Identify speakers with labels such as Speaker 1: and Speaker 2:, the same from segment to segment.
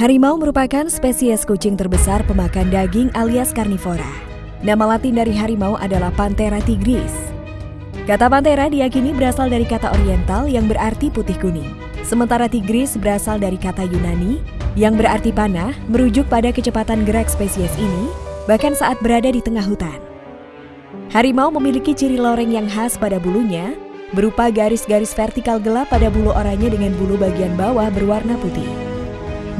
Speaker 1: Harimau merupakan spesies kucing terbesar pemakan daging alias karnivora. Nama latin dari harimau adalah Panthera tigris. Kata Panthera diyakini berasal dari kata oriental yang berarti putih kuning. Sementara tigris berasal dari kata Yunani yang berarti panah, merujuk pada kecepatan gerak spesies ini, bahkan saat berada di tengah hutan. Harimau memiliki ciri loreng yang khas pada bulunya, berupa garis-garis vertikal gelap pada bulu oranye dengan bulu bagian bawah berwarna putih.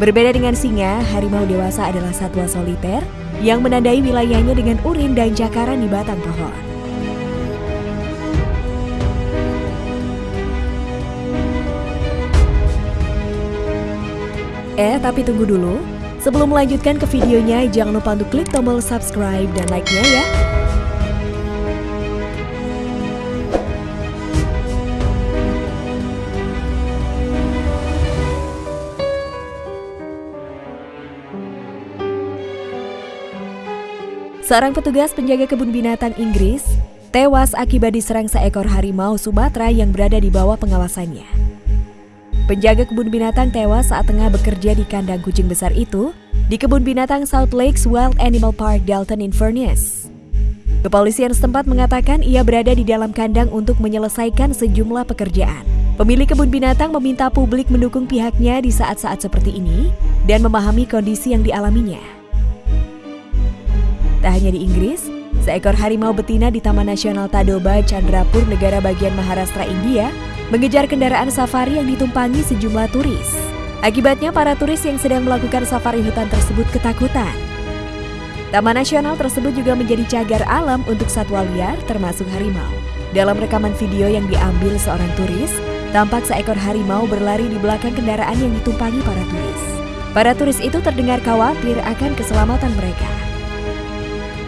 Speaker 1: Berbeda dengan singa, harimau dewasa adalah satwa soliter yang menandai wilayahnya dengan urin dan cakaran di batang pohon. Eh, tapi tunggu dulu. Sebelum melanjutkan ke videonya, jangan lupa untuk klik tombol subscribe dan like-nya ya. Seorang petugas penjaga kebun binatang Inggris tewas akibat diserang seekor harimau Sumatera yang berada di bawah pengawasannya. Penjaga kebun binatang tewas saat tengah bekerja di kandang kucing besar itu di kebun binatang South Lakes Wild Animal Park Dalton Inverness. Kepolisian setempat mengatakan ia berada di dalam kandang untuk menyelesaikan sejumlah pekerjaan. Pemilik kebun binatang meminta publik mendukung pihaknya di saat-saat seperti ini dan memahami kondisi yang dialaminya. Tak hanya di Inggris, seekor harimau betina di Taman Nasional Tadoba, Chandrapur, negara bagian Maharashtra, India, mengejar kendaraan safari yang ditumpangi sejumlah turis. Akibatnya para turis yang sedang melakukan safari hutan tersebut ketakutan. Taman Nasional tersebut juga menjadi cagar alam untuk satwa liar termasuk harimau. Dalam rekaman video yang diambil seorang turis, tampak seekor harimau berlari di belakang kendaraan yang ditumpangi para turis. Para turis itu terdengar khawatir akan keselamatan mereka.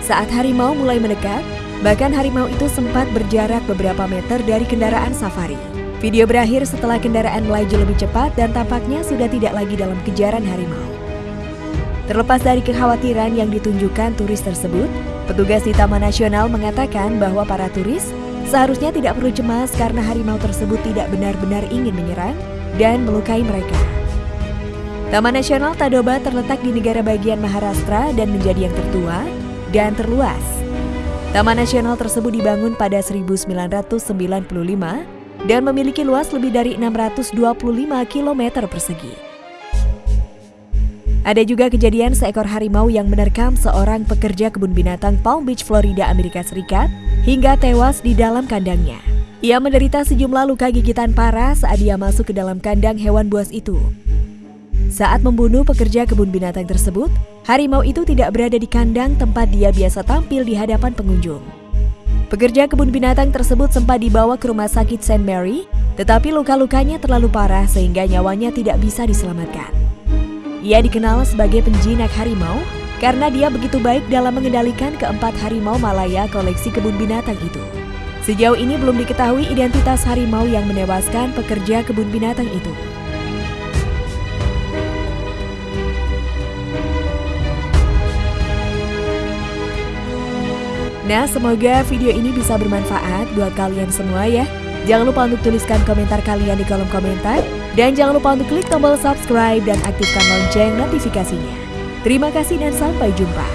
Speaker 1: Saat harimau mulai mendekat, bahkan harimau itu sempat berjarak beberapa meter dari kendaraan safari. Video berakhir setelah kendaraan melaju lebih cepat dan tampaknya sudah tidak lagi dalam kejaran harimau. Terlepas dari kekhawatiran yang ditunjukkan turis tersebut, petugas di Taman Nasional mengatakan bahwa para turis seharusnya tidak perlu cemas karena harimau tersebut tidak benar-benar ingin menyerang dan melukai mereka. Taman Nasional Tadoba terletak di negara bagian Maharashtra dan menjadi yang tertua dan terluas. Taman Nasional tersebut dibangun pada 1995 dan memiliki luas lebih dari 625 km persegi. Ada juga kejadian seekor harimau yang menerkam seorang pekerja kebun binatang Palm Beach, Florida, Amerika Serikat hingga tewas di dalam kandangnya. Ia menderita sejumlah luka gigitan parah saat dia masuk ke dalam kandang hewan buas itu. Saat membunuh pekerja kebun binatang tersebut, harimau itu tidak berada di kandang tempat dia biasa tampil di hadapan pengunjung. Pekerja kebun binatang tersebut sempat dibawa ke rumah sakit St. Mary, tetapi luka-lukanya terlalu parah sehingga nyawanya tidak bisa diselamatkan. Ia dikenal sebagai penjinak harimau karena dia begitu baik dalam mengendalikan keempat harimau Malaya koleksi kebun binatang itu. Sejauh ini belum diketahui identitas harimau yang menewaskan pekerja kebun binatang itu. Nah, semoga video ini bisa bermanfaat buat kalian semua ya. Jangan lupa untuk tuliskan komentar kalian di kolom komentar. Dan jangan lupa untuk klik tombol subscribe dan aktifkan lonceng notifikasinya. Terima kasih dan sampai jumpa.